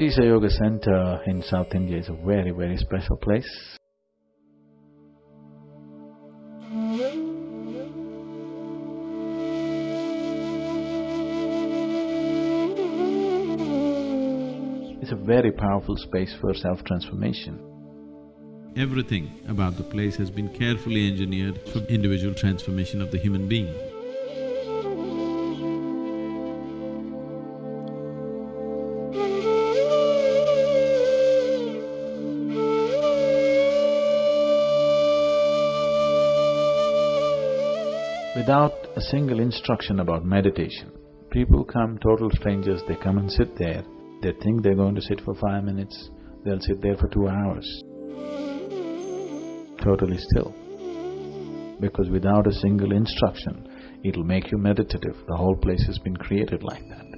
Isha Yoga Center in South India is a very, very special place. It's a very powerful space for self-transformation. Everything about the place has been carefully engineered for individual transformation of the human being. Without a single instruction about meditation, people come, total strangers, they come and sit there, they think they're going to sit for five minutes, they'll sit there for two hours, totally still. Because without a single instruction, it'll make you meditative, the whole place has been created like that.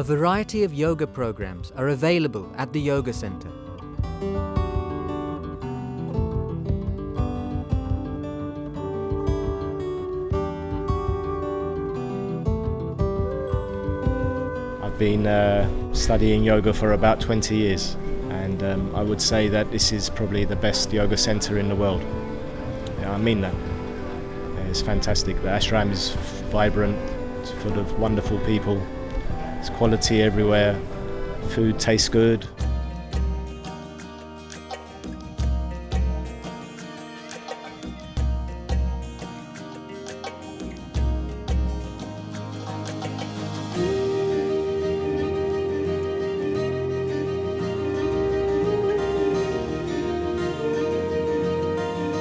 A variety of yoga programs are available at the Yoga Center. I've been uh, studying yoga for about 20 years and um, I would say that this is probably the best yoga center in the world. Yeah, I mean that. It's fantastic. The ashram is vibrant, it's full of wonderful people. There's quality everywhere. Food tastes good.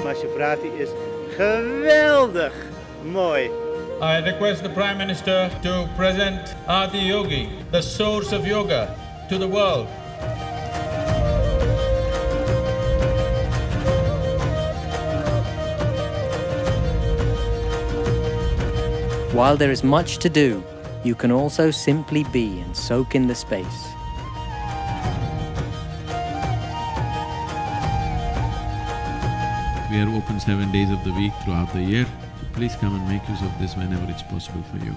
Mahashivratri is geweldig mooi. I request the Prime Minister to present Adi Yogi, the source of yoga, to the world. While there is much to do, you can also simply be and soak in the space. We are open seven days of the week throughout the year. Please come and make use of this whenever it's possible for you.